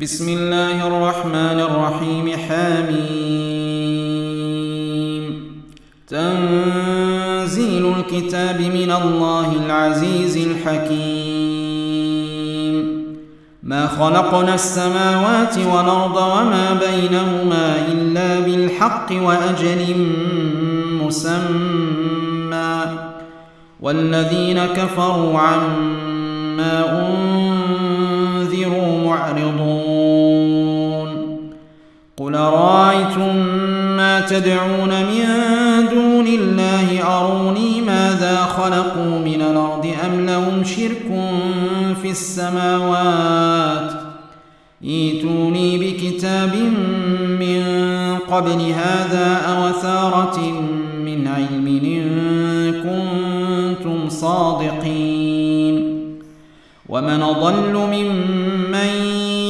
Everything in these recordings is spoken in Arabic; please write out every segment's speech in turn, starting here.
بسم الله الرحمن الرحيم حميم تنزيل الكتاب من الله العزيز الحكيم. ما خلقنا السماوات والأرض وما بينهما إلا بالحق وأجل مسمى. والذين كفروا عما أنذروا معرضون. قل رأيتم ما تدعون من دون الله؟ أروني ماذا خلقوا من الأرض أم لهم شرك في السماوات؟ إيتوني بكتاب من قبل هذا أو ثارة من علم إن كنتم صادقين. ومن ضل ممن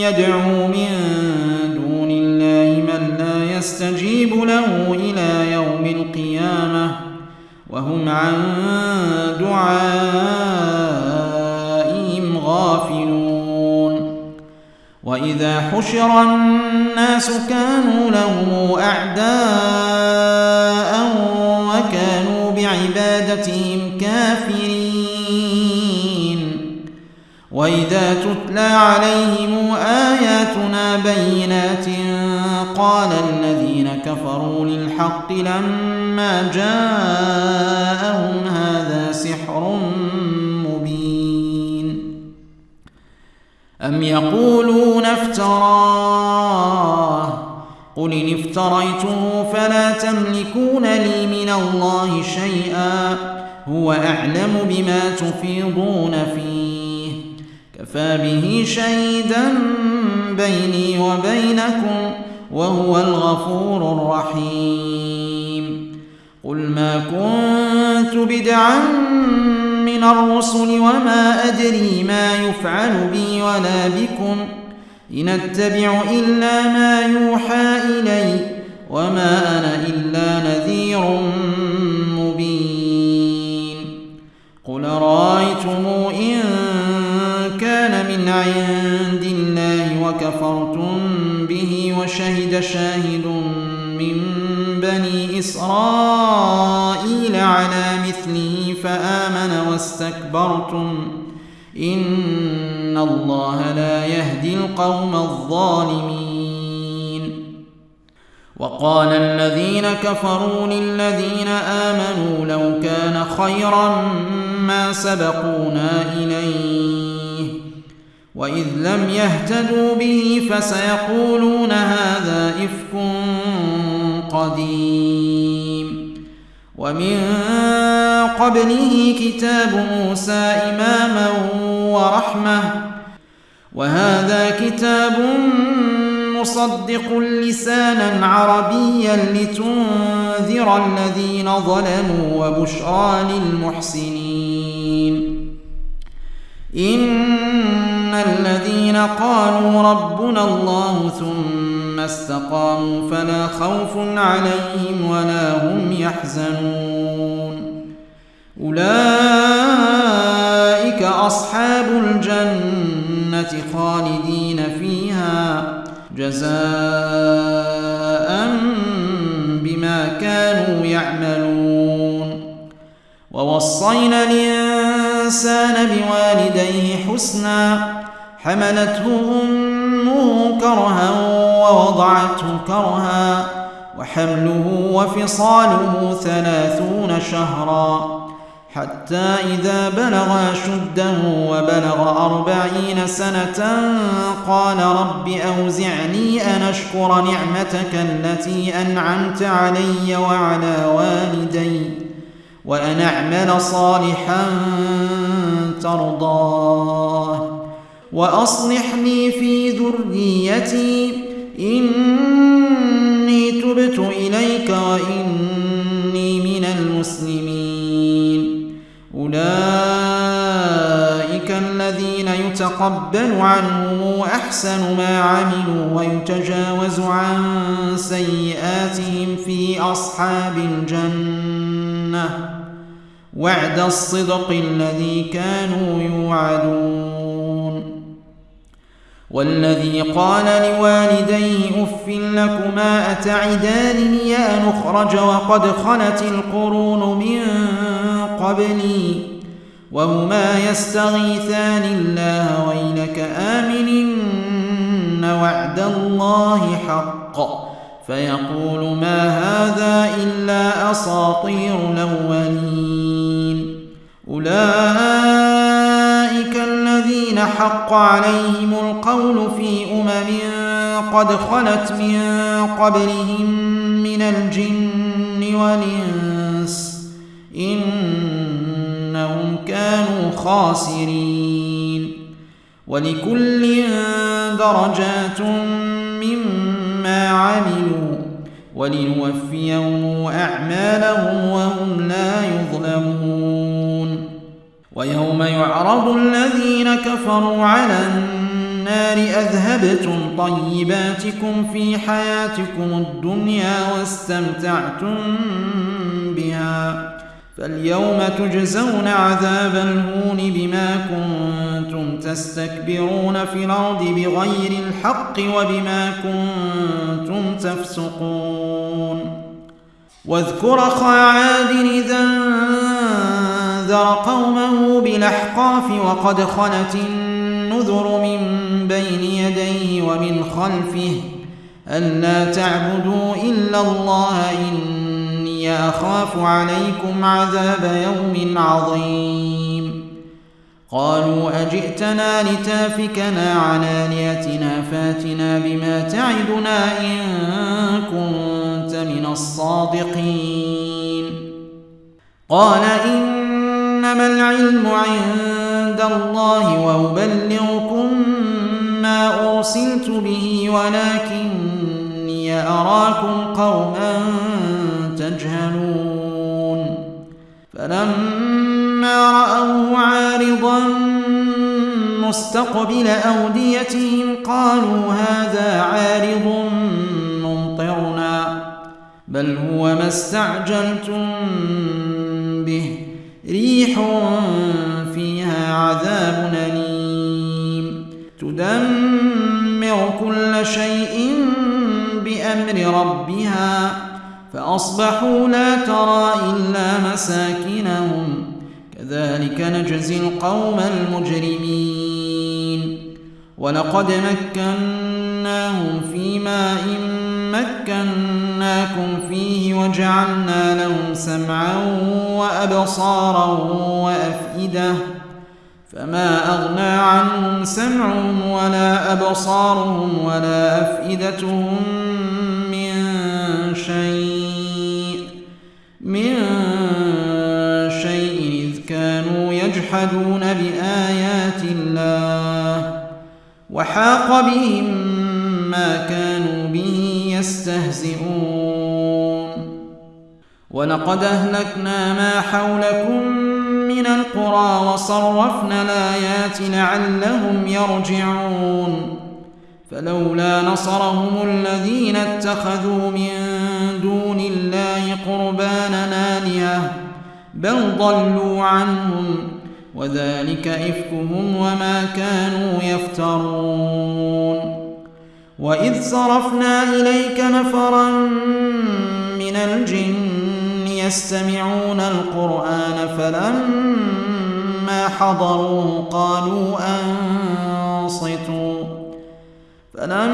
يدعو من دون الله من لا يستجيب له إلى يوم القيامة وهم عن دعائهم غافلون وإذا حشر الناس كانوا لهم أعداء وكانوا بعبادتهم كافرين وإذا تتلى عليهم آياتنا بينات قال الذين كفروا للحق لما جاءهم هذا سحر مبين. أم يقولون افتراه؟ قل إن افتريته فلا تملكون لي من الله شيئا. هو أعلم بما تفيضون فيه. كفى به شهيدا بيني وبينكم وهو الغفور الرحيم قل ما كنت بدعا من الرسل وما أدري ما يفعل بي ولا بكم إن اتبع إلا ما يوحى إلي وما أنا إلا نذير مبين قل رأيتم إن كان من عند الله وكفرتم به وشهد شاهد من بني إسرائيل على مثله فآمن واستكبرتم. إن الله لا يهدي القوم الظالمين. وقال الذين كفروا للذين آمنوا لو كان خيرا ما سبقونا إليه. وإذ لم يهتدوا به فسيقولون هذا إفك قديم. ومن قبله كتاب موسى إماما ورحمة. وهذا كتاب مصدق لسانا عربيا لتنذر الذين ظلموا وبشرى للمحسنين. إن الذين قالوا ربنا الله ثم استقاموا فلا خوف عليهم ولا هم يحزنون أولئك أصحاب الجنة خالدين فيها جزاء بما كانوا يعملون ووصينا الإنسان بوالديه حسنا حملته أمه كرها ووضعته كرها وحمله وفصاله ثلاثون شهرا حتى إذا بلغ أشده وبلغ أربعين سنة قال رب أوزعني أن أشكر نعمتك التي أنعمت علي وعلى والدي وأن أعمل صالحا ترضاه. وأصلح لي في ذريتي إني تبت إليك وإني من المسلمين. أولئك الذين يتقبل عنهم أحسن ما عملوا ويتجاوز عن سيئاتهم في أصحاب الجنة. وعد الصدق الذي كانوا يوعدون. والذي قال لوالديه أف لكما اتعدانني ان اخرج وقد خلت القرون من قبلي وهما يستغيثان الله ويلك امن وعد الله حق فيقول ما هذا إلا أساطير الأولين أولئك الذين حق عليهم القول في أمم قد خلت من قبلهم من الجن والإنس إنهم كانوا خاسرين ولكل درجات مما عملوا ولنوفيهم أعمالهم وهم لا يظلمون ويوم يعرض الذين كفروا على النار أذهبتم طيباتكم في حياتكم الدنيا واستمتعتم بها فاليوم تجزون عذاب الهون بما كنتم تستكبرون في الأرض بغير الحق وبما كنتم تفسقون واذكر اخا عاد إذا انذر قومه بالاحقاف وقد خلت النذر من بين يديه ومن خلفه الا تعبدوا إلا الله إن إني أخاف عليكم عذاب يوم عظيم. قالوا أجئتنا لتافكنا عن آلهتنا فاتنا بما تعدنا إن كنت من الصادقين. قال إنما العلم عند الله وأبلغكم ما أرسلت به ولكني أراكم قوما تجهلون. فلما رأوه عارضا مستقبل أوديتهم قالوا هذا عارض ممطرنا بل هو ما استعجلتم فأصبحوا لا ترى إلا مساكنهم. كذلك نجزي القوم المجرمين. ولقد مكناهم في ماء مكناكم فيه وجعلنا لهم سمعا وأبصارا وأفئدة. فما أغنى عنهم سمعهم ولا أبصارهم ولا أفئدتهم شيء. من شيء إذ كانوا يجحدون بآيات الله وحاق بهم ما كانوا به يستهزئون. ولقد أهلكنا ما حولكم من القرى وصرفنا الآيات لعلهم يرجعون. فلولا نصرهم الذين اتخذوا من دون الله قربانا آلهة بل ضلوا عنهم وذلك إفكهم وما كانوا يفترون. وإذ صرفنا إليك نفرا من الجن يستمعون القرآن فلما حضروه قالوا أنصتوا فلما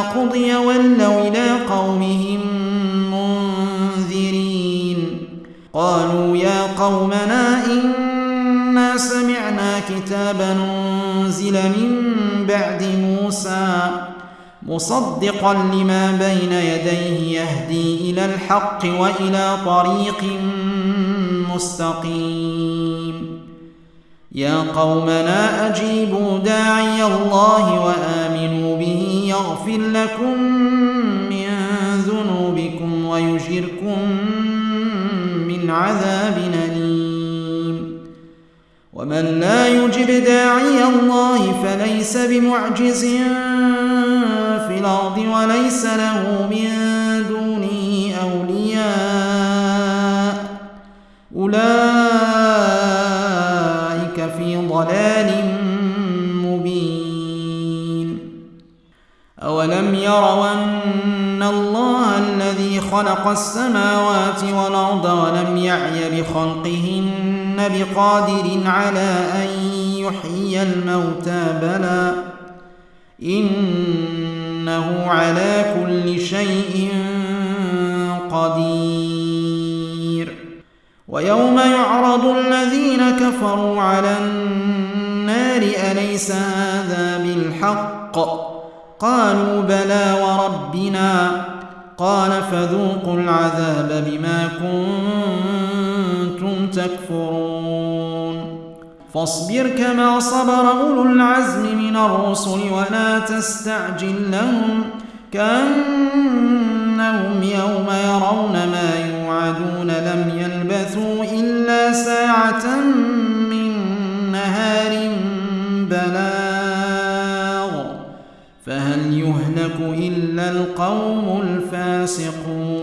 قضي ولوا إلى قومهم منذرين. قالوا يا قومنا إنا سمعنا كتابا أنزل من بعد موسى مصدقا لما بين يديه يهدي إلى الحق وإلى طريق مستقيم. يا قومنا أجيبوا داعي الله به يغفر لكم من ذنوبكم ويجركم من عذاب أليم. ومن لا يجب داعي الله فليس بمعجز في الأرض وليس له من خلق السماوات والأرض ولم يعي بخلقهن بقادر على أن يحيي الموتى. بلى إنه على كل شيء قدير. ويوم يعرض الذين كفروا على النار أليس هذا بالحق؟ قالوا بلى وربنا. قال فذوقوا العذاب بما كنتم تكفرون. فاصبر كما صبر أولو العزم من الرسل ولا تستعجل لهم كأنهم يوم يرون ما يوعدون. لم يلبثوا إلا ساعة من القوم الفاسقون.